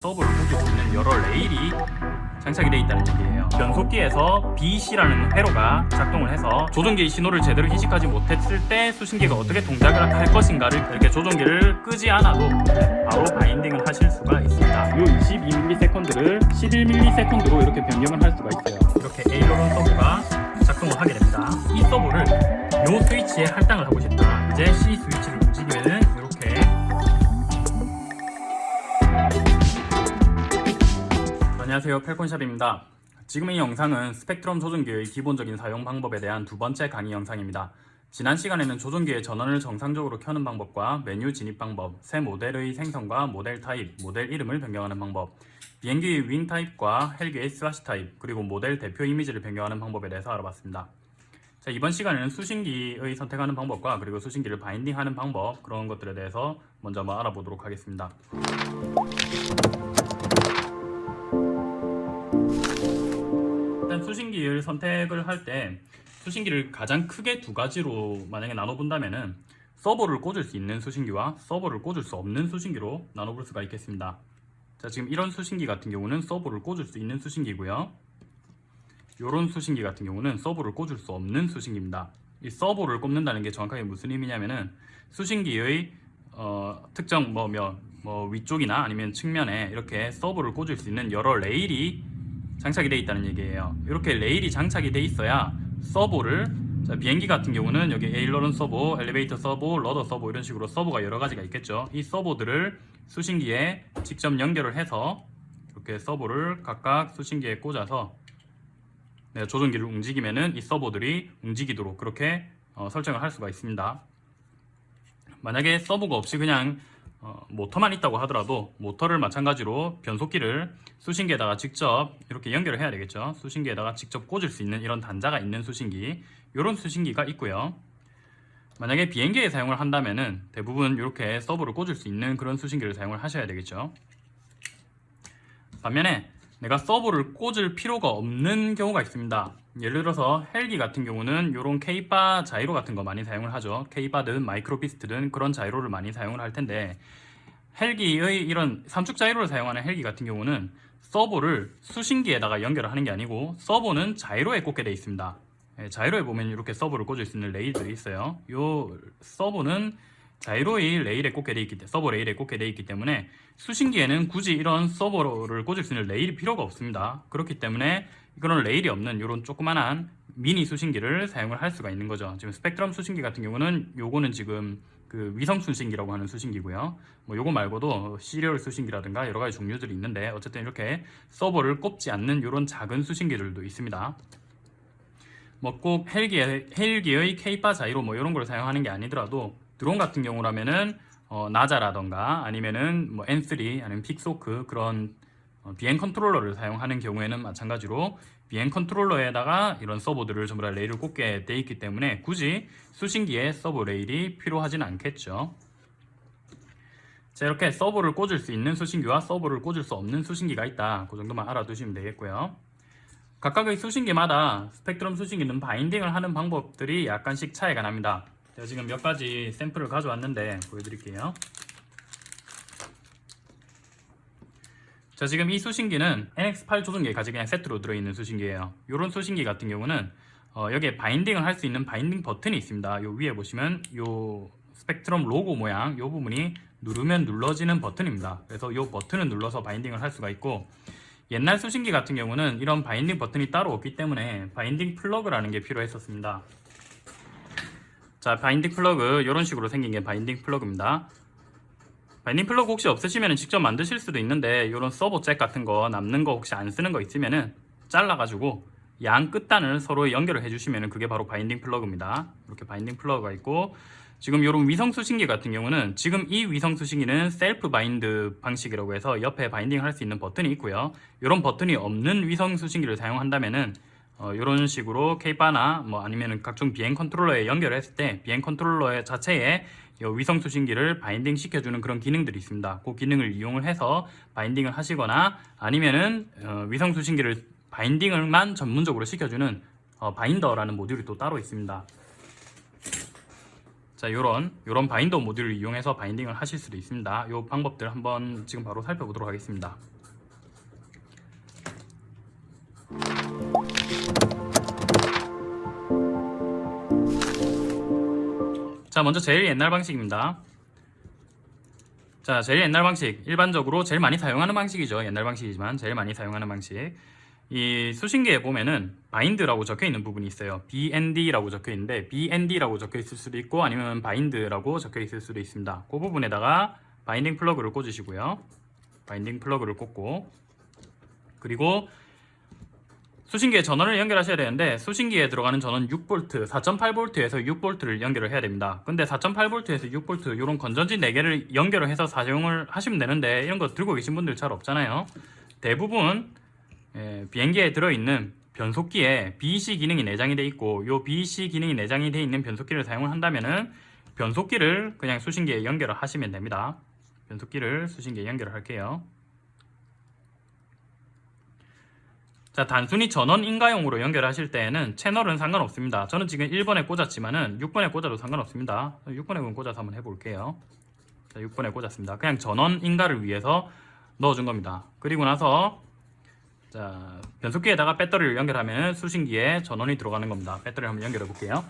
꽂을 수 있는 여러 레일이 장착이 되어 있다는 얘기예요. 변속기에서 BC라는 회로가 작동을 해서 조종기의 신호를 제대로 인식하지 못했을 때 수신기가 어떻게 동작을 할 것인가를 이렇게 조종기를 끄지 않아도 바로 바인딩을 하실 수가 있습니다. 이 22ms를 11ms로 이렇게 변경을 할 수가 있어요. 이렇게 에이로론 서버가 작동을 하게 됩니다. 이 서버를 이 스위치에 할당을 하고 싶다. 이제 C 스위치를 움직이면 안녕하세요 펠콘샵입니다. 지금 이 영상은 스펙트럼 조종기의 기본적인 사용 방법에 대한 두 번째 강의 영상입니다. 지난 시간에는 조종기의 전원을 정상적으로 켜는 방법과 메뉴 진입 방법, 새 모델의 생성과 모델 타입, 모델 이름을 변경하는 방법 비행기의 wing 타입과 헬기의 swash 타입, 그리고 모델 대표 이미지를 변경하는 방법에 대해서 알아봤습니다. 자, 이번 시간에는 수신기의 선택하는 방법과 그리고 수신기를 binding하는 방법 그런 것들에 대해서 먼저 한번 알아보도록 하겠습니다 수신기를 선택을 할 때 수신기를 가장 크게 두 가지로 만약에 나눠본다면 은 서버를 꽂을 수 있는 수신기와 서버를 꽂을 수 없는 수신기로 나눠볼 수가 있겠습니다. 자 지금 이런 수신기 같은 경우는 서버를 꽂을 수 있는 수신기고요. 이런 수신기 같은 경우는 서버를 꽂을 수 없는 수신기입니다. 이 서버를 꼽는다는 게 정확하게 무슨 의미냐면은 수신기의 어, 특정 뭐, 뭐, 뭐 위쪽이나 아니면 측면에 이렇게 서버를 꽂을 수 있는 여러 레일이 장착이 되어 있다는 얘기예요. 이렇게 레일이 장착이 되어 있어야 servo를 자, 비행기 같은 경우는 여기 aileron servo, 엘리베이터 servo, rudder servo 이런 식으로 servo가 여러 가지가 있겠죠. 이 servo들을 수신기에 직접 연결을 해서 이렇게 servo를 각각 수신기에 꽂아서 네, 조종기를 움직이면은 이 servo들이 움직이도록 그렇게 어, 설정을 할 수가 있습니다. 만약에 servo가 없이 그냥 어, 모터만 있다고 하더라도 모터를 마찬가지로 변속기를 수신기에다가 직접 이렇게 연결을 해야 되겠죠. 수신기에다가 직접 꽂을 수 있는 이런 단자가 있는 수신기. 이런 수신기가 있고요. 만약에 비행기에 사용을 한다면 은 대부분 이렇게 서버를 꽂을 수 있는 그런 수신기를 사용을 하셔야 되겠죠. 반면에 내가 서버를 꽂을 필요가 없는 경우가 있습니다. 예를 들어서 헬기 같은 경우는 이런 K바 자이로 같은 거 많이 사용을 하죠. K바든 마이크로피스트든 그런 자이로를 많이 사용을 할 텐데 헬기의 이런 삼축 자이로를 사용하는 헬기 같은 경우는 servo를 수신기에다가 연결을 하는 게 아니고 servo는 자이로에 꽂게 되어 있습니다. 예, 자이로에 보면 이렇게 servo를 꽂을 수 있는 레일들이 있어요. 이 servo는 자이로의 레일에 꽂게 되어 있기 때문에 servo 레일에 꽂게 되어 있기 때문에 수신기에는 굳이 이런 servo를 꽂을 수 있는 레일이 필요가 없습니다. 그렇기 때문에 그런 레일이 없는 이런 조그만한 미니 수신기를 사용을 할 수가 있는 거죠. 지금 스펙트럼 수신기 같은 경우는 요거는 지금 그 위성 수신기라고 하는 수신기고요. 뭐 요거 말고도 serial 수신기라든가 여러 가지 종류들이 있는데 어쨌든 이렇게 서보를 꼽지 않는 이런 작은 수신기들도 있습니다. 뭐 꼭 헬기의, 헬기의 K바 자이로 뭐 이런 걸 사용하는 게 아니더라도 드론 같은 경우라면은 어, NAZA라던가 아니면은 뭐 N3 아니면 Pixhawk 그런 어, 비행 컨트롤러를 사용하는 경우에는 마찬가지로 비행 컨트롤러에다가 이런 서보들을 전부 다 레일을 꽂게 돼 있기 때문에 굳이 수신기에 서보 레일이 필요하진 않겠죠. 자 이렇게 서버를 꽂을 수 있는 수신기와 서버를 꽂을 수 없는 수신기가 있다. 그 정도만 알아두시면 되겠고요. 각각의 수신기마다 스펙트럼 수신기는 바인딩을 하는 방법들이 약간씩 차이가 납니다. 제가 지금 몇 가지 샘플을 가져왔는데 보여드릴게요 자 지금 이 수신기는 NX8 조종기에 같이 그냥 세트로 들어있는 수신기예요. 이런 수신기 같은 경우는 어, 여기에 바인딩을 할 수 있는 바인딩 버튼이 있습니다. 요 위에 보시면 요 스펙트럼 로고 모양 요 부분이 누르면 눌러지는 버튼입니다. 그래서 요 버튼을 눌러서 바인딩을 할 수가 있고 옛날 수신기 같은 경우는 이런 바인딩 버튼이 따로 없기 때문에 바인딩 플러그라는 게 필요했었습니다. 자 바인딩 플러그 이런 식으로 생긴 게 바인딩 플러그입니다 바인딩 플러그 혹시 없으시면 직접 만드실 수도 있는데 이런 서보 잭 같은 거 남는 거 혹시 안 쓰는 거 있으면은 잘라 가지고 양 끝단을 서로 연결을 해주시면 그게 바로 바인딩 플러그입니다. 이렇게 바인딩 플러그가 있고 지금 이런 위성 수신기 같은 경우는 지금 이 위성 수신기는 self bind 방식이라고 해서 옆에 바인딩 할 수 있는 버튼이 있고요. 이런 버튼이 없는 위성 수신기를 사용한다면은 어, 이런 식으로 K바나 뭐 아니면 각종 비행 컨트롤러에 연결했을 때 비행 컨트롤러 자체에 위성 수신기를 바인딩 시켜주는 그런 기능들이 있습니다. 그 기능을 이용을 해서 바인딩을 하시거나 아니면은 어, 위성 수신기를 바인딩을만 전문적으로 시켜주는 어, 바인더라는 모듈이 또 따로 있습니다. 자, 요런 요런 바인더 모듈을 이용해서 바인딩을 하실 수도 있습니다. 요 방법들 한번 지금 바로 살펴보도록 하겠습니다. 자, 먼저 제일 옛날 방식입니다. 자, 제일 옛날 방식. 일반적으로 제일 많이 사용하는 방식이죠. 옛날 방식이지만 제일 많이 사용하는 방식. 이 수신기에 보면은 bind라고 적혀 있는 부분이 있어요. BND라고 적혀 있는데 BND라고 적혀 있을 수도 있고 아니면 bind라고 적혀 있을 수도 있습니다. 그 부분에다가 바인딩 플러그를 꽂으시고요. 바인딩 플러그를 꽂고 그리고 수신기에 전원을 연결하셔야 되는데 수신기에 들어가는 전원 6V, 4.8V에서 6V를 연결을 해야 됩니다. 근데 4.8V에서 6V 이런 건전지 4개를 연결을 해서 사용을 하시면 되는데 이런 거 들고 계신 분들 잘 없잖아요. 대부분 예, 비행기에 들어있는 변속기에 BEC 기능이 내장이 돼 있고 이 BEC 기능이 내장이 돼 있는 변속기를 사용을 한다면 은 변속기를 그냥 수신기에 연결을 하시면 됩니다. 변속기를 수신기에 연결을 할게요. 자 단순히 전원 인가용으로 연결하실 때에는 채널은 상관없습니다. 저는 지금 1번에 꽂았지만은 6번에 꽂아도 상관없습니다. 6번에 꽂아서 한번 해볼게요. 자 6번에 꽂았습니다. 그냥 전원 인가를 위해서 넣어준 겁니다. 그리고 나서 자 변속기에다가 배터리를 연결하면 수신기에 전원이 들어가는 겁니다. 배터리를 한번 연결해 볼게요.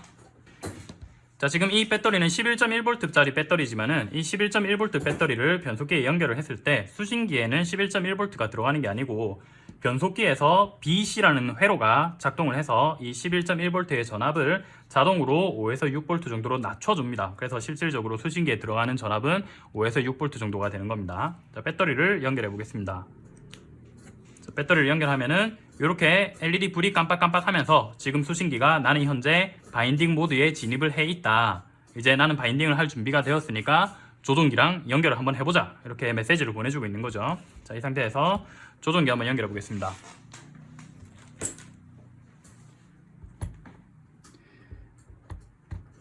자 지금 이 배터리는 11.1V짜리 배터리지만은 이 11.1V 배터리를 변속기에 연결을 했을 때 수신기에는 11.1V가 들어가는 게 아니고 변속기에서 BC라는 회로가 작동을 해서 이 11.1V의 전압을 자동으로 5에서 6V 정도로 낮춰줍니다. 그래서 실질적으로 수신기에 들어가는 전압은 5에서 6V 정도가 되는 겁니다. 자, 배터리를 연결해 보겠습니다. 자, 배터리를 연결하면은 이렇게 LED 불이 깜빡깜빡 하면서 지금 수신기가 나는 현재 바인딩 모드에 진입을 해 있다. 이제 나는 바인딩을 할 준비가 되었으니까 조종기랑 연결을 한번 해보자. 이렇게 메시지를 보내주고 있는 거죠. 자, 이 상태에서 조종기 한번 연결해 보겠습니다.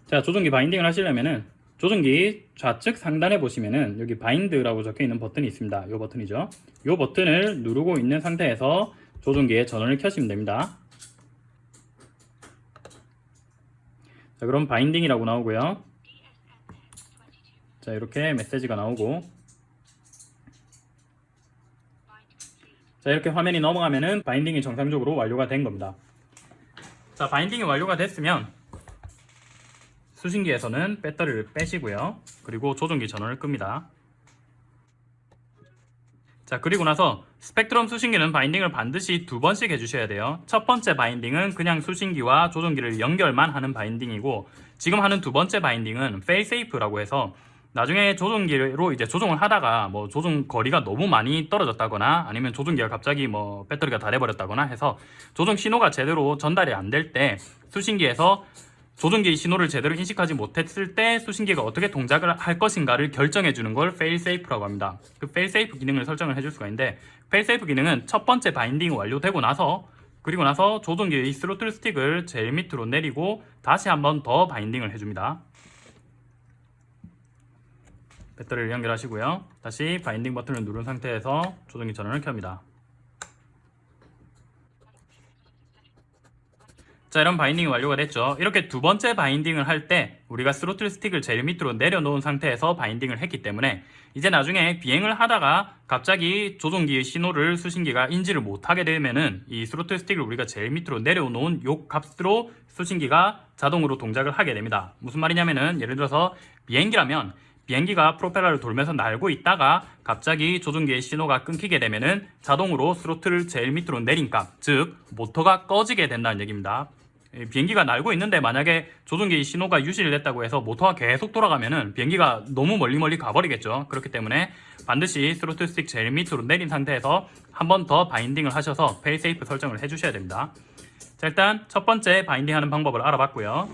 자, 조종기 바인딩을 하시려면은 조종기 좌측 상단에 보시면은 여기 bind라고 적혀 있는 버튼이 있습니다. 이 버튼이죠. 이 버튼을 누르고 있는 상태에서 조종기에 전원을 켜시면 됩니다. 자, 그럼 바인딩이라고 나오고요. 자, 이렇게 메시지가 나오고 자, 이렇게 화면이 넘어가면은 바인딩이 정상적으로 완료가 된 겁니다. 자, 바인딩이 완료가 됐으면 수신기에서는 배터리를 빼시고요. 그리고 조종기 전원을 끕니다. 자 그리고 나서 스펙트럼 수신기는 바인딩을 반드시 두 번씩 해주셔야 돼요. 첫 번째 바인딩은 그냥 수신기와 조종기를 연결만 하는 바인딩이고 지금 하는 두 번째 바인딩은 failsafe라고 해서 나중에 조종기로 이제 조종을 하다가 뭐 조종 거리가 너무 많이 떨어졌다거나 아니면 조종기가 갑자기 뭐 배터리가 다 돼버렸다거나 해서 조종 신호가 제대로 전달이 안 될 때 수신기에서 조종기 신호를 제대로 인식하지 못했을 때 수신기가 어떻게 동작을 할 것인가를 결정해 주는 걸 failsafe라고 합니다. 그 failsafe 기능을 설정을 해줄 수가 있는데 failsafe 기능은 첫 번째 바인딩이 완료되고 나서 그리고 나서 조종기의 스로틀 스틱을 제일 밑으로 내리고 다시 한번 더 바인딩을 해줍니다. 배터리를 연결하시고요. 다시 바인딩 버튼을 누른 상태에서 조종기 전원을 켭니다. 자 이런 바인딩이 완료가 됐죠 이렇게 두 번째 바인딩을 할 때 우리가 스로틀 스틱을 제일 밑으로 내려놓은 상태에서 바인딩을 했기 때문에 이제 나중에 비행을 하다가 갑자기 조종기의 신호를 수신기가 인지를 못하게 되면은 이 스로틀 스틱을 우리가 제일 밑으로 내려놓은 요 값으로 수신기가 자동으로 동작을 하게 됩니다 무슨 말이냐면은 예를 들어서 비행기라면 비행기가 프로펠러를 돌면서 날고 있다가 갑자기 조종기의 신호가 끊기게 되면 은 자동으로 스로틀을 제일 밑으로 내린 값, 즉 모터가 꺼지게 된다는 얘기입니다. 비행기가 날고 있는데 만약에 조종기 신호가 유지를 됐다고 해서 모터가 계속 돌아가면은 비행기가 너무 멀리 멀리 가버리겠죠. 그렇기 때문에 반드시 스로틀 스틱 제일 밑으로 내린 상태에서 한 번 더 바인딩을 하셔서 failsafe 설정을 해주셔야 됩니다. 자 일단 첫 번째 바인딩 하는 방법을 알아봤고요.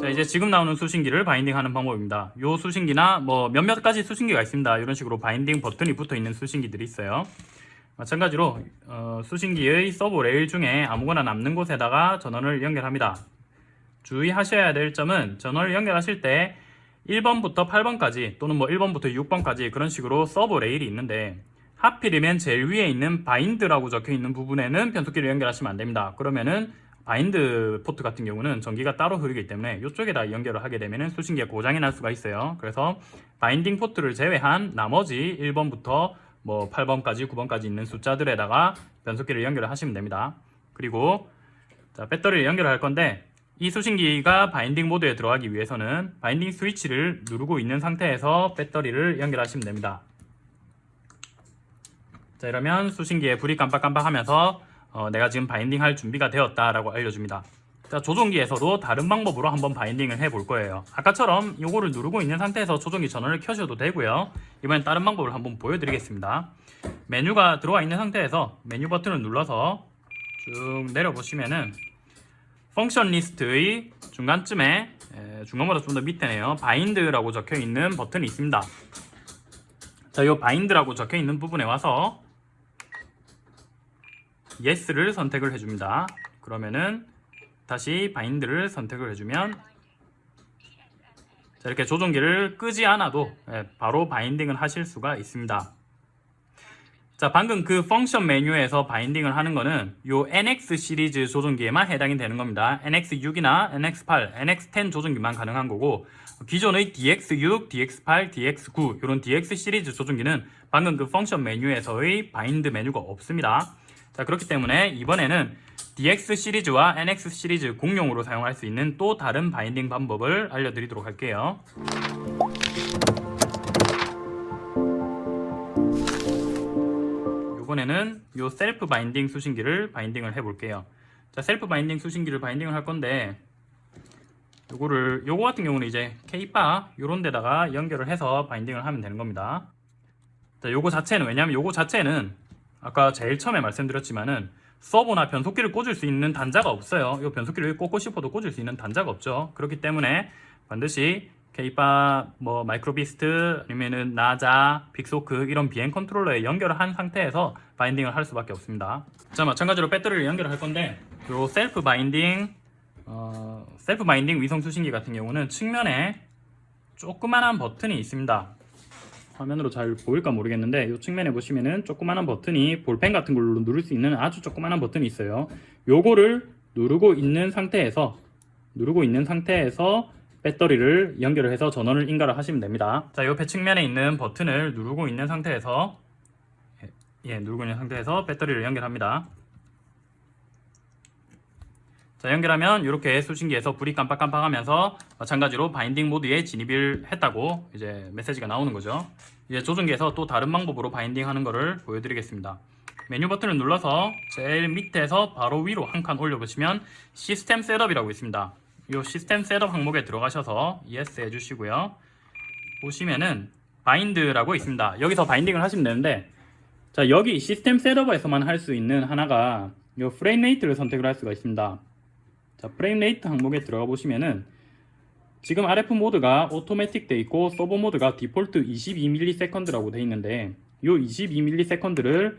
자 이제 지금 나오는 수신기를 바인딩 하는 방법입니다. 이 수신기나 뭐 몇몇 가지 수신기가 있습니다. 이런 식으로 바인딩 버튼이 붙어 있는 수신기들이 있어요. 마찬가지로 어, 수신기의 서보 레일 중에 아무거나 남는 곳에다가 전원을 연결합니다. 주의하셔야 될 점은 전원을 연결하실 때 1번부터 8번까지 또는 뭐 1번부터 6번까지 그런 식으로 서보 레일이 있는데 하필이면 제일 위에 있는 bind라고 적혀 있는 부분에는 변속기를 연결하시면 안 됩니다. 그러면은 bind 포트 같은 경우는 전기가 따로 흐르기 때문에 이쪽에다 연결을 하게 되면 수신기가 고장이 날 수가 있어요. 그래서 바인딩 포트를 제외한 나머지 1번부터 뭐 8번까지 9번까지 있는 숫자들에다가 변속기를 연결을 하시면 됩니다. 그리고 자, 배터리를 연결할 건데 이 수신기가 바인딩 모드에 들어가기 위해서는 바인딩 스위치를 누르고 있는 상태에서 배터리를 연결하시면 됩니다. 자 이러면 수신기에 불이 깜빡깜빡 하면서 어, 내가 지금 바인딩 할 준비가 되었다라고 알려줍니다. 자 조종기에서도 다른 방법으로 한번 바인딩을 해볼 거예요. 아까처럼 이거를 누르고 있는 상태에서 조종기 전원을 켜셔도 되고요. 이번엔 다른 방법을 한번 보여드리겠습니다. 메뉴가 들어와 있는 상태에서 메뉴 버튼을 눌러서 쭉 내려보시면은 function 리스트의 중간쯤에 에, 중간보다 좀 더 밑에네요. bind라고 적혀 있는 버튼이 있습니다. 자, 이 bind라고 적혀 있는 부분에 와서 yes를 선택을 해줍니다. 그러면은 다시 bind를 선택을 해주면 자, 이렇게 조종기를 끄지 않아도 예, 바로 binding을 하실 수가 있습니다. 자 방금 그 function 메뉴에서 binding을 하는 거는 요 NX 시리즈 조종기에만 해당이 되는 겁니다. NX6이나 NX8, NX10 조종기만 가능한 거고 기존의 DX6, DX8, DX9 이런 DX 시리즈 조종기는 방금 그 function 메뉴에서의 bind 메뉴가 없습니다. 자 그렇기 때문에 이번에는 DX 시리즈와 NX 시리즈 공용으로 사용할 수 있는 또 다른 binding 방법을 알려드리도록 할게요. 이번에는 요 self binding 수신기를 binding을 해 볼게요 자 self binding 수신기를 binding을 할 건데 요거를 요거 같은 경우는 이제 K바 요런 데다가 연결을 해서 binding을 하면 되는 겁니다 자 요거 자체는 왜냐면 요거 자체는 아까 제일 처음에 말씀드렸지만은 서버나 변속기를 꽂을 수 있는 단자가 없어요 요 변속기를 꽂고 싶어도 꽂을 수 있는 단자가 없죠 그렇기 때문에 반드시 K바, 뭐 마이크로비스트, 아니면은 나자, 빅소크 이런 비행 컨트롤러에 연결을 한 상태에서 binding을 할 수밖에 없습니다. 자 마찬가지로 배터리를 연결을 할 건데 요 self binding, 어, self binding 위성 수신기 같은 경우는 측면에 조그만한 버튼이 있습니다. 화면으로 잘 보일까 모르겠는데 이 측면에 보시면은 조그만한 버튼이 볼펜 같은 걸로 누를 수 있는 아주 조그만한 버튼이 있어요. 요거를 누르고 있는 상태에서 누르고 있는 상태에서 배터리를 연결을 해서 전원을 인가를 하시면 됩니다. 자, 옆에 측면에 있는 버튼을 누르고 있는 상태에서 예, 예, 누르고 있는 상태에서 배터리를 연결합니다. 자, 연결하면 이렇게 수신기에서 불이 깜빡깜빡하면서 마찬가지로 binding 모드에 진입을 했다고 이제 메시지가 나오는 거죠. 이제 조종기에서 또 다른 방법으로 binding 하는 것을 보여드리겠습니다. 메뉴 버튼을 눌러서 제일 밑에서 바로 위로 한 칸 올려보시면 system setup이라고 있습니다. 이 system setup 항목에 들어가셔서 yes 해주시고요. 보시면은 bind라고 있습니다. 여기서 binding을 하시면 되는데 자 여기 system setup에서만 할 수 있는 하나가 이 frame rate를 선택을 할 수가 있습니다. 자 frame rate 항목에 들어가 보시면은 지금 RF 모드가 automatic 돼 있고 서버 모드가 디폴트 22ms라고 돼 있는데 이 22ms를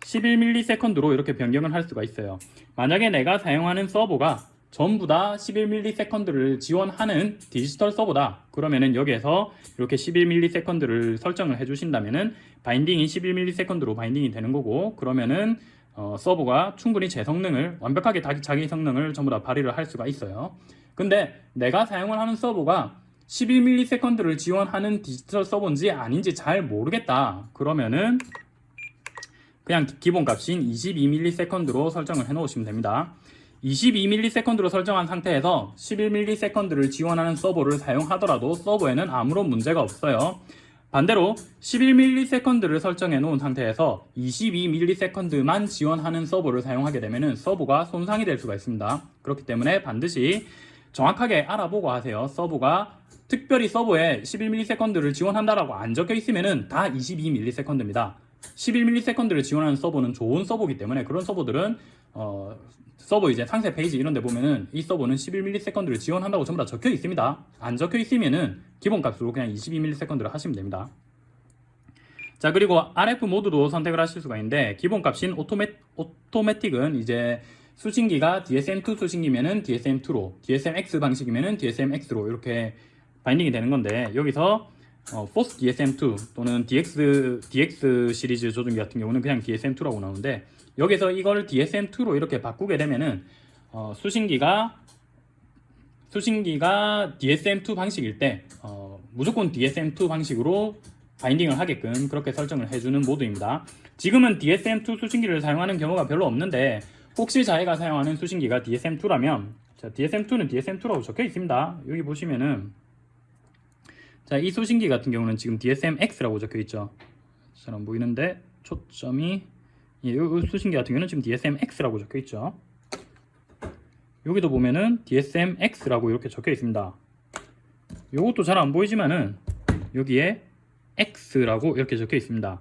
11ms로 이렇게 변경을 할 수가 있어요. 만약에 내가 사용하는 서버가 전부 다 11ms를 지원하는 디지털 서버다 그러면은 여기에서 이렇게 11ms를 설정을 해주신다면은 바인딩이 11ms로 바인딩이 되는 거고 그러면은 어, 서버가 충분히 제 성능을 완벽하게 자기 성능을 전부 다 발휘를 할 수가 있어요. 근데 내가 사용을 하는 서버가 11ms를 지원하는 디지털 서버인지 아닌지 잘 모르겠다. 그러면은 그냥 기본 값인 22ms로 설정을 해 놓으시면 됩니다. 22ms로 설정한 상태에서 11ms를 지원하는 서버를 사용하더라도 서버에는 아무런 문제가 없어요. 반대로 11ms를 설정해 놓은 상태에서 22ms만 지원하는 서버를 사용하게 되면 서버가 손상이 될 수가 있습니다. 그렇기 때문에 반드시 정확하게 알아보고 하세요. 서버가 특별히 서버에 11ms를 지원한다라고 안 적혀 있으면 다 22ms입니다. 11ms를 지원하는 서버는 좋은 서버이기 때문에 그런 서버들은 어, 서버 이제 상세 페이지 이런 데 보면은 이 서버는 11ms를 지원한다고 전부 다 적혀 있습니다. 안 적혀 있으면은 기본 값으로 그냥 22ms를 하시면 됩니다. 자 그리고 RF 모드도 선택을 하실 수가 있는데 기본 값인 automa, automatic은 이제 수신기가 DSM2 수신기면은 DSM2로 DSMX 방식이면은 DSMX로 이렇게 binding이 되는 건데 여기서 어, force DSM2 또는 DX, DX 시리즈 조종기 같은 경우는 그냥 DSM2라고 나오는데 여기서 이걸 DSM2로 이렇게 바꾸게 되면은 어, 수신기가 수신기가 DSM2 방식일 때 어, 무조건 DSM2 방식으로 바인딩을 하게끔 그렇게 설정을 해주는 모드입니다. 지금은 DSM2 수신기를 사용하는 경우가 별로 없는데 혹시 자기가 사용하는 수신기가 DSM2라면 자, DSM2는 DSM2라고 적혀 있습니다. 여기 보시면은 자, 이 수신기 같은 경우는 지금 DSM-X라고 적혀 있죠. 잘안 보이는데 초점이 예, 이 수신기 같은 경우는 지금 DSM-X라고 적혀 있죠. 여기도 보면은 DSM-X라고 이렇게 적혀 있습니다. 이것도 잘 안 보이지만은 여기에 X라고 이렇게 적혀 있습니다.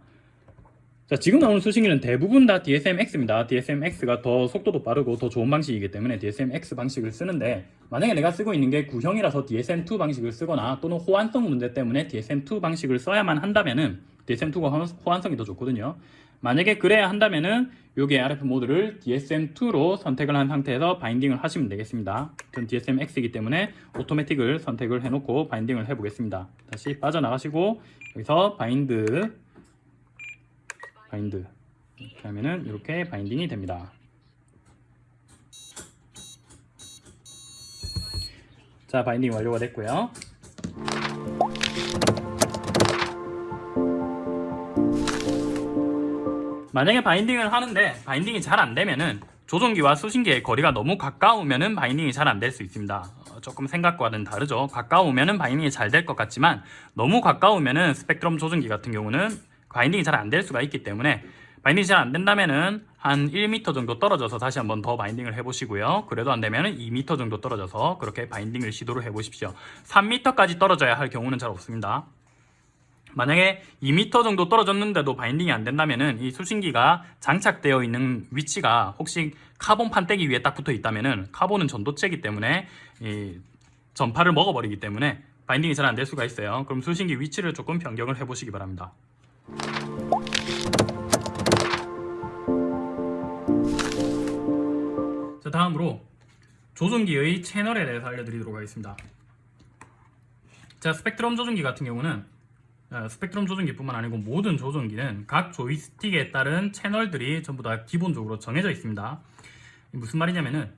자, 지금 나오는 수신기는 대부분 다 DSM-X입니다. DSM-X가 더 속도도 빠르고 더 좋은 방식이기 때문에 DSM-X 방식을 쓰는데 만약에 내가 쓰고 있는 게 구형이라서 DSM-2 방식을 쓰거나 또는 호환성 문제 때문에 DSM-2 방식을 써야만 한다면 은 DSM-2가 호환성이 더 좋거든요. 만약에 그래야 한다면은 여기 RF 모드를 DSM2로 선택을 한 상태에서 binding을 하시면 되겠습니다. 전 DSM-X이기 때문에 automatic을 선택을 해놓고 binding을 해보겠습니다. 다시 빠져나가시고 여기서 bind bind 이렇게 하면은 이렇게 binding이 됩니다. 자 binding 완료가 됐고요. 만약에 binding을 하는데 binding이 잘 안 되면은 조종기와 수신기의 거리가 너무 가까우면은 binding이 잘 안 될 수 있습니다. 어, 조금 생각과는 다르죠. 가까우면은 binding이 잘 될 것 같지만 너무 가까우면은 스펙트럼 조종기 같은 경우는 binding이 잘 안 될 수가 있기 때문에 binding이 잘 안 된다면은 한 1m 정도 떨어져서 다시 한번 더 binding을 해보시고요. 그래도 안 되면은 2m 정도 떨어져서 그렇게 binding을 시도를 해보십시오. 3m까지 떨어져야 할 경우는 잘 없습니다. 만약에 2m 정도 떨어졌는데도 binding이 안 된다면은 이 수신기가 장착되어 있는 위치가 혹시 카본 판때기 위에 딱 붙어 있다면은 카본은 전도체이기 때문에 이 전파를 먹어버리기 때문에 binding이 잘 안 될 수가 있어요. 그럼 수신기 위치를 조금 변경을 해보시기 바랍니다. 자 다음으로 조종기의 채널에 대해서 알려드리도록 하겠습니다. 자 스펙트럼 조종기 같은 경우는 어, 스펙트럼 조종기뿐만 아니고 모든 조종기는 각 조이스틱에 따른 채널들이 전부 다 기본적으로 정해져 있습니다. 무슨 말이냐면은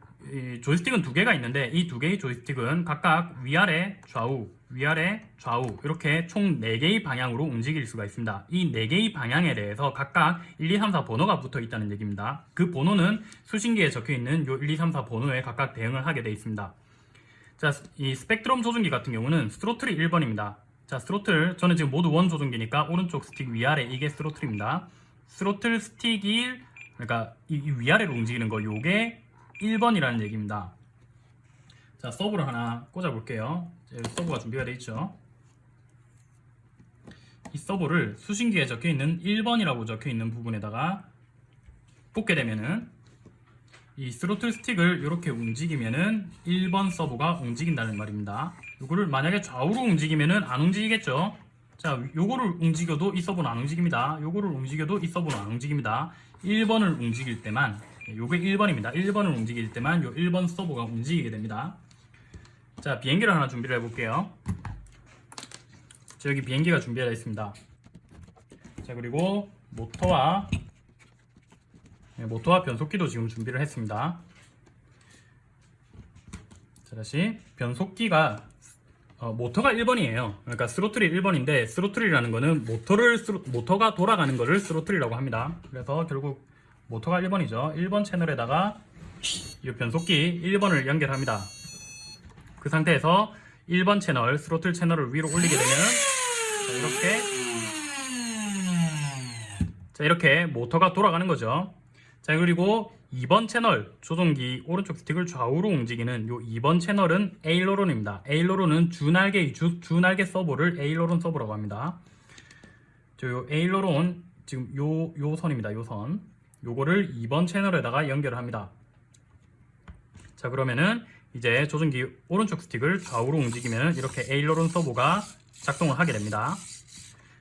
조이스틱은 두 개가 있는데 이 두 개의 조이스틱은 각각 위아래 좌우 위아래 좌우 이렇게 총 4개의 방향으로 움직일 수가 있습니다. 이 4개의 방향에 대해서 각각 1, 2, 3, 4 번호가 붙어 있다는 얘기입니다. 그 번호는 수신기에 적혀 있는 요 1, 2, 3, 4 번호에 각각 대응을 하게 되어 있습니다. 자, 이 스펙트럼 조종기 같은 경우는 스로틀이 1번입니다. 자, 스로틀 저는 지금 모드 one 조종기니까 오른쪽 스틱 위아래 이게 스로틀입니다. 스로틀 스틱 1 그러니까 이, 이 위아래로 움직이는 거 요게 1번이라는 얘기입니다. 자, 서버를 하나 꽂아 볼게요. 서버가 준비가 되어 있죠. 이 서버를 수신기에 적혀 있는 1번이라고 적혀 있는 부분에다가 꽂게 되면은 이 스로틀 스틱을 이렇게 움직이면은 1번 servo가 움직인다는 말입니다. 이거를 만약에 좌우로 움직이면은 안 움직이겠죠. 자, 요거를 움직여도 이 servo는 안 움직입니다. 요거를 움직여도 이 servo는 안 움직입니다. 1번을 움직일 때만 요게 1번입니다. 1번을 움직일 때만 요 1번 servo가 움직이게 됩니다. 자, 비행기를 하나 준비를 해 볼게요. 자, 여기 비행기가 준비되어 있습니다. 자, 그리고 모터와 네, 모터와 변속기도 지금 준비를 했습니다. 자, 다시 변속기가 어, 모터가 1번이에요. 그러니까 throttle이 1번인데 throttle이라는 거는 모터를 스로, 모터가 돌아가는 거를 throttle이라고 합니다. 그래서 결국 모터가 1번이죠. 1번 채널에다가 이 변속기 1번을 연결합니다. 그 상태에서 1번 채널 스로틀 채널을 위로 올리게 되면 자, 이렇게 자 이렇게 모터가 돌아가는 거죠. 자 그리고 2번 채널 조종기 오른쪽 스틱을 좌우로 움직이는 요 2번 채널은 aileron입니다. aileron은 주날개 주, 주날개 servo를 aileron servo라고 합니다. 저요 aileron 지금 요 요 선입니다. 요 선. 요거를 2번 채널에다가 연결을 합니다. 자 그러면은 이제 조종기 오른쪽 스틱을 좌우로 움직이면 이렇게 aileron servo가 작동을 하게 됩니다.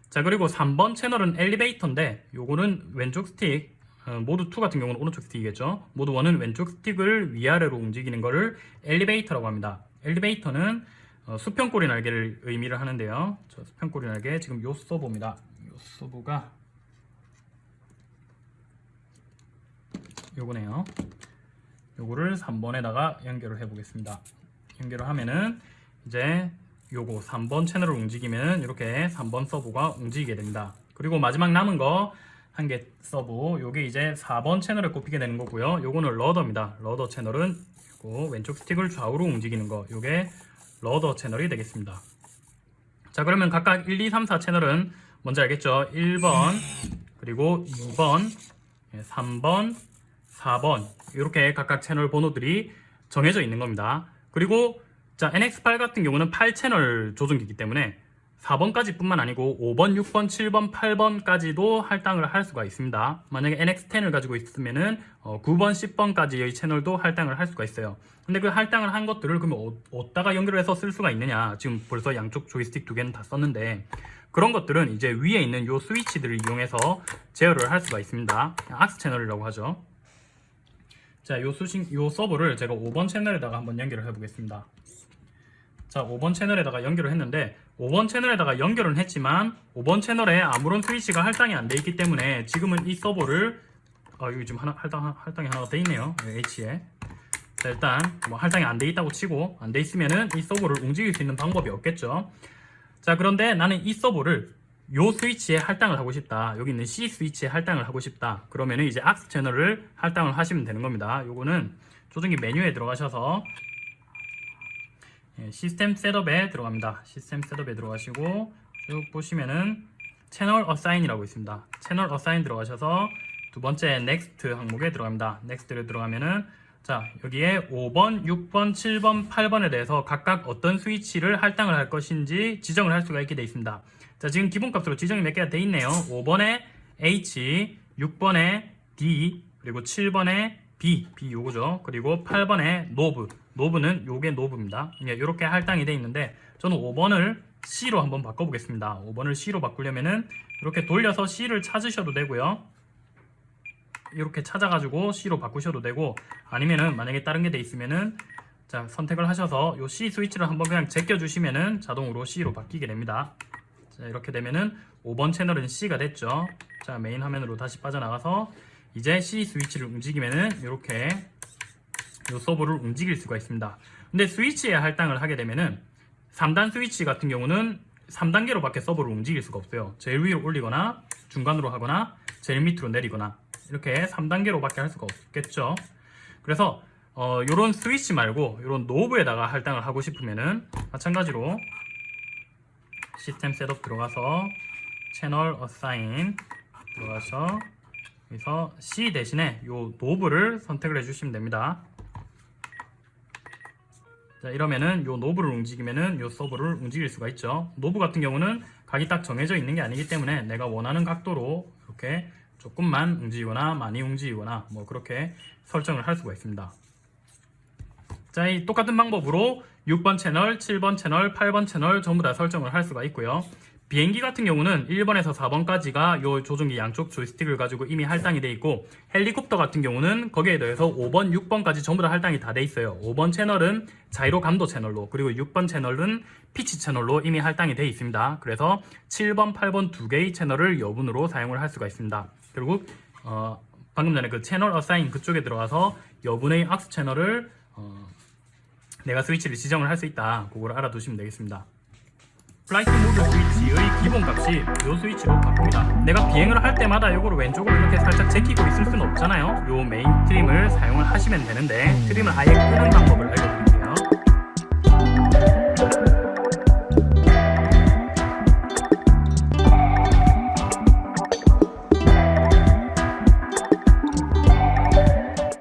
자 그리고 3번 채널은 엘리베이터인데 요거는 왼쪽 스틱 어, 모드 2 같은 경우는 오른쪽 스틱이겠죠. 모드 1은 왼쪽 스틱을 위아래로 움직이는 것을 엘리베이터라고 합니다. 엘리베이터는 어, 수평꼬리 날개를 의미를 하는데요. 저 수평꼬리 날개 지금 요 servo입니다. 요 servo가 요거네요. 요거를 3번에다가 연결을 해 보겠습니다. 연결을 하면은 이제 요거 3번 채널을 움직이면 이렇게 3번 servo가 움직이게 됩니다. 그리고 마지막 남은 거 한 개 servo 요게 이제 4번 채널을 꼽히게 되는 거고요. 요거는 rudder입니다. rudder 채널은 요거 왼쪽 스틱을 좌우로 움직이는 거 요게 rudder 채널이 되겠습니다. 자 그러면 각각 1, 2, 3, 4 채널은 뭔지 알겠죠? 1번 그리고 2번 3번 4번 이렇게 각각 채널 번호들이 정해져 있는 겁니다. 그리고 자 NX8 같은 경우는 8채널 조종기이기 때문에 4번까지 뿐만 아니고 5번, 6번, 7번, 8번까지도 할당을 할 수가 있습니다. 만약에 NX10을 가지고 있으면은 어, 9번, 10번까지의 채널도 할당을 할 수가 있어요. 근데 그 할당을 한 것들을 그러면 어, 어디다가 연결해서 쓸 수가 있느냐? 지금 벌써 양쪽 조이스틱 두 개는 다 썼는데 그런 것들은 이제 위에 있는 요 스위치들을 이용해서 제어를 할 수가 있습니다. 악스 채널이라고 하죠. 자, 요 수신, 요 서버를 제가 5번 채널에다가 한번 연결을 해보겠습니다. 자, 5번 채널에다가 연결을 했는데 5번 채널에다가 연결은 했지만 5번 채널에 아무런 스위치가 할당이 안 돼 있기 때문에 지금은 이 서버를 아, 여기 지금 하나, 할당, 할당이 하나가 돼 있네요. H에. 자, 일단 뭐 할당이 안 돼 있다고 치고 안 돼 있으면은 이 서버를 움직일 수 있는 방법이 없겠죠. 자, 그런데 나는 이 servo를 요 스위치에 할당을 하고 싶다. 여기 있는 C 스위치에 할당을 하고 싶다. 그러면은 이제 aux 채널을 할당을 하시면 되는 겁니다. 요거는 조종기 메뉴에 들어가셔서 예, system setup에 들어갑니다. system setup에 들어가시고 쭉 보시면은 channel assign이라고 있습니다. channel assign 들어가셔서 두 번째 next 항목에 들어갑니다. next를 들어가면은 자 여기에 5번, 6번, 7번, 8번에 대해서 각각 어떤 스위치를 할당을 할 것인지 지정을 할 수가 있게 되어 있습니다. 자 지금 기본값으로 지정이 몇 개가 되어 있네요. 5번에 H, 6번에 D, 그리고 7번에 B, B 요거죠. 그리고 8번에 노브, 노브는 요게 노브입니다. 이렇게 할당이 되어 있는데 저는 5번을 C로 한번 바꿔보겠습니다. 5번을 C로 바꾸려면은 이렇게 돌려서 C를 찾으셔도 되고요. 이렇게 찾아가지고 C로 바꾸셔도 되고 아니면은 만약에 다른 게 돼 있으면은 자 선택을 하셔서 요 C 스위치를 한번 그냥 제껴주시면은 자동으로 C로 바뀌게 됩니다. 자 이렇게 되면은 5번 채널은 C가 됐죠. 자 메인 화면으로 다시 빠져나가서 이제 C 스위치를 움직이면은 이렇게 요 servo를 움직일 수가 있습니다. 근데 스위치에 할당을 하게 되면은 3단 스위치 같은 경우는 3단계로 밖에 servo를 움직일 수가 없어요. 제일 위로 올리거나 중간으로 하거나 제일 밑으로 내리거나 이렇게 3단계로 밖에 할 수가 없겠죠. 그래서 어, 요런 스위치 말고 요런 knob에다가 할당을 하고 싶으면은 마찬가지로 system setup 들어가서 channel assign 들어가서 여기서 C 대신에 요 knob를 선택을 해주시면 됩니다. 자 이러면은 요 knob를 움직이면은 요 servo를 움직일 수가 있죠. knob 같은 경우는 각이 딱 정해져 있는 게 아니기 때문에 내가 원하는 각도로 이렇게 조금만 움직이거나 많이 움직이거나 뭐 그렇게 설정을 할 수가 있습니다. 자, 이 똑같은 방법으로 6번 채널, 7번 채널, 8번 채널 전부 다 설정을 할 수가 있고요. 비행기 같은 경우는 1번에서 4번까지가 요 조종기 양쪽 조이스틱을 가지고 이미 할당이 돼 있고 헬리콥터 같은 경우는 거기에 더해서 5번, 6번까지 전부 다 할당이 다 돼 있어요. 5번 채널은 자이로 감도 채널로 그리고 6번 채널은 피치 채널로 이미 할당이 돼 있습니다. 그래서 7번, 8번 두 개의 채널을 여분으로 사용을 할 수가 있습니다. 결국 어, 방금 전에 그 channel assign 그쪽에 들어가서 여분의 aux 채널을 어, 내가 스위치를 지정을 할 수 있다. 그걸 알아두시면 되겠습니다. flight mode 스위치의 기본값이 이 스위치로 바꿉니다. 내가 비행을 할 때마다 이거를 왼쪽으로 이렇게 살짝 제끼고 있을 수는 없잖아요. 이 메인 trim을 사용을 하시면 되는데 trim을 아예 끄는 방법을 알려드릴게요.